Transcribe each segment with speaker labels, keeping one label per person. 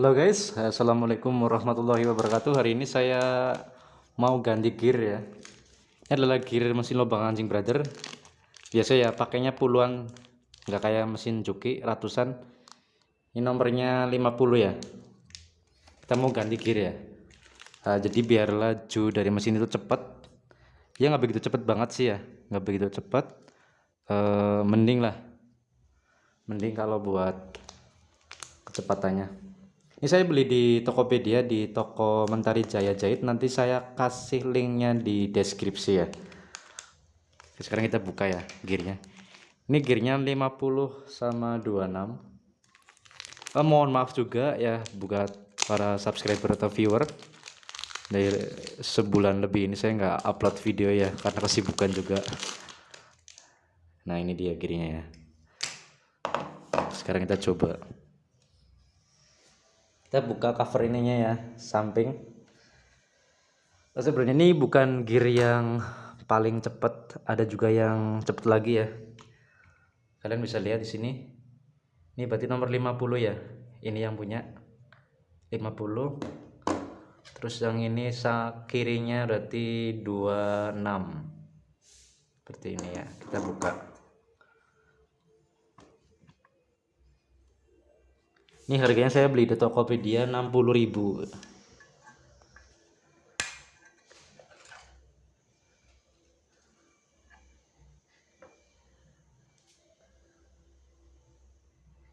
Speaker 1: Halo guys, Assalamualaikum warahmatullahi wabarakatuh. Hari ini saya mau ganti gear ya. Ini adalah gear mesin lubang anjing brother. Biasa ya pakainya puluhan. Nggak kayak mesin cuki ratusan. Ini nomornya 50 ya. Kita mau ganti gear ya. Nah, Jadi biar laju dari mesin itu cepat. Ya nggak begitu cepat banget sih ya. Nggak begitu cepat. E, Mending lah. Mending kalau buat kecepatannya ini saya beli di Tokopedia di toko Mentari Jaya Jahit nanti saya kasih linknya di deskripsi ya. Sekarang kita buka ya gearnya. Ini gearnya 50 sama 26 eh, mohon maaf juga ya buat para subscriber atau viewer. Dari sebulan lebih ini saya nggak upload video ya karena kesibukan juga. Nah ini dia gearnya ya. Sekarang kita coba kita buka cover ininya ya samping. Nah, sebenarnya ini bukan gear yang paling cepet ada juga yang cepet lagi ya. Kalian bisa lihat di sini. Ini berarti nomor 50 ya ini yang punya. 50 terus yang ini kirinya berarti 26 seperti ini ya kita buka ini harganya saya beli di Tokopedia 60.000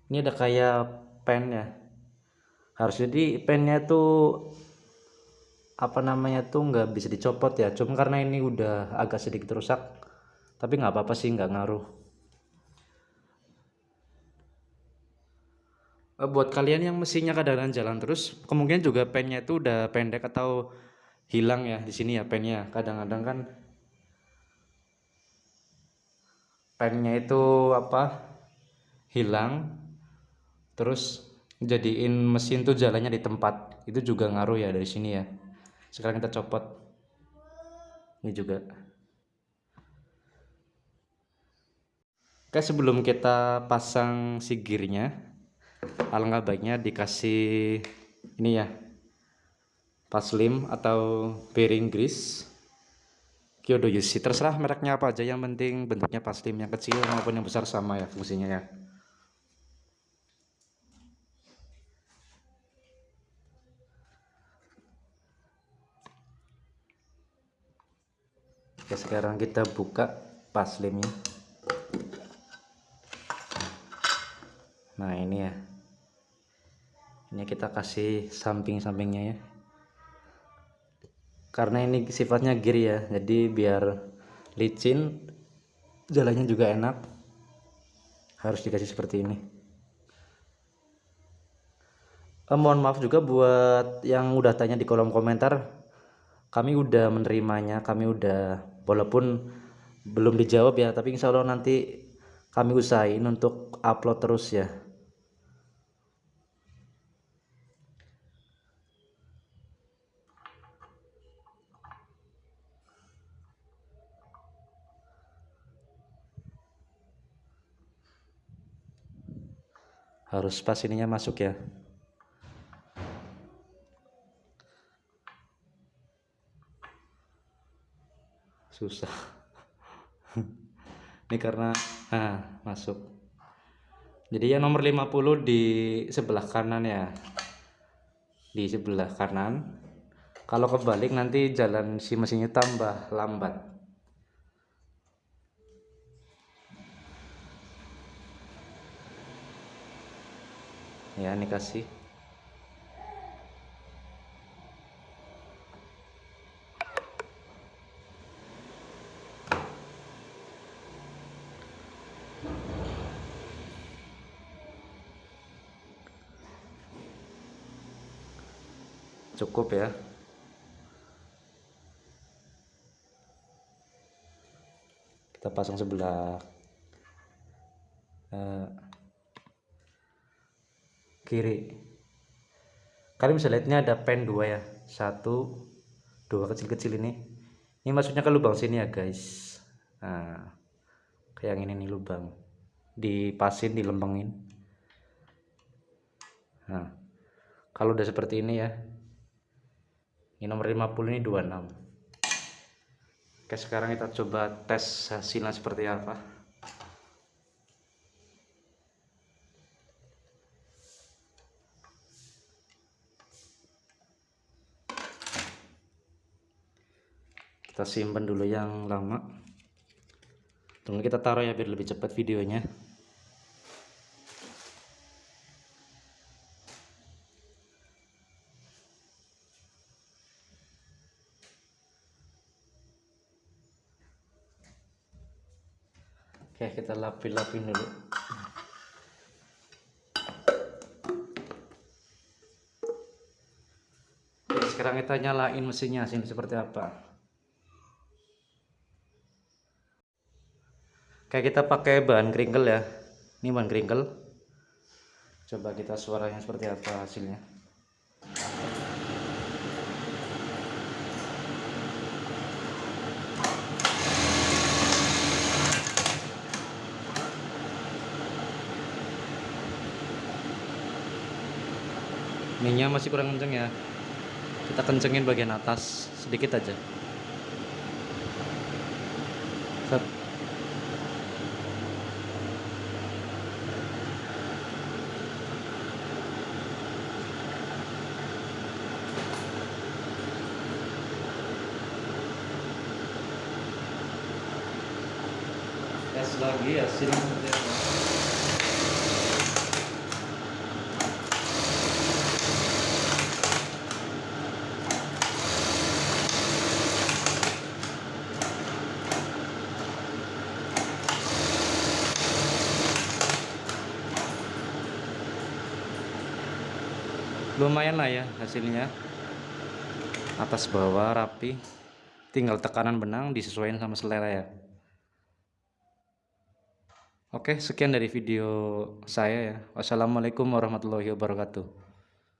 Speaker 1: ini ada kayak pen ya. Harus jadi pennya tuh apa namanya tuh nggak bisa dicopot ya. Cuma karena ini udah agak sedikit rusak tapi nggak apa-apa sih nggak ngaruh Eh, buat kalian yang mesinnya kadang-kadang jalan terus kemungkinan juga pennya itu udah pendek atau hilang ya di sini ya pennya. Kadang-kadang kan pennya itu apa hilang terus jadiin mesin tuh jalannya di tempat. Itu juga ngaruh ya dari sini ya. Sekarang kita copot. Ini juga. Oke sebelum kita pasang si gearnya alangkah baiknya dikasih ini ya paslim atau bearing grease Kyodo Yushi terserah mereknya apa aja yang penting bentuknya paslim yang kecil maupun yang besar sama ya fungsinya ya. Oke sekarang kita buka paslimnya nah ini ya ini kita kasih samping-sampingnya ya. Karena ini sifatnya gear ya jadi biar licin jalannya juga enak harus dikasih seperti ini. Eh, mohon maaf juga buat yang udah tanya di kolom komentar kami udah menerimanya kami udah walaupun belum dijawab ya tapi insya Allah nanti kami usahain untuk upload terus ya harus pas ininya masuk ya. Susah. Ini karena ah masuk. Jadi yang nomor 50 di sebelah kanan ya. Di sebelah kanan. Kalau kebalik nanti jalan si mesinnya tambah lambat ya ini kasih. Cukup ya. Kita pasang sebelah uh, kiri. Kalian bisa lihat ini ada pen dua ya. Satu dua kecil-kecil ini. Ini maksudnya ke lubang sini ya guys. Nah kayak yang ini nih lubang. Dipasin dilembengin nah kalau udah seperti ini ya. Ini nomor 50 ini 26 oke sekarang kita coba tes hasilnya seperti apa kita simpan dulu yang lama. Tunggu kita taruh ya biar lebih cepat videonya. Oke kita lapin-lapin dulu. Sekarang kita nyalain mesinnya sini seperti apa Kayak kita pakai bahan kringkel ya. Ini bahan kringkel coba kita suaranya seperti apa hasilnya. Minyak masih kurang kenceng ya. Kita kencengin bagian atas sedikit aja. Set. Tes lagi apa? Lumayan lah ya hasilnya. Atas bawah rapi. Tinggal tekanan benang disesuaikan sama selera ya Oke sekian dari video saya ya. Wassalamualaikum warahmatullahi wabarakatuh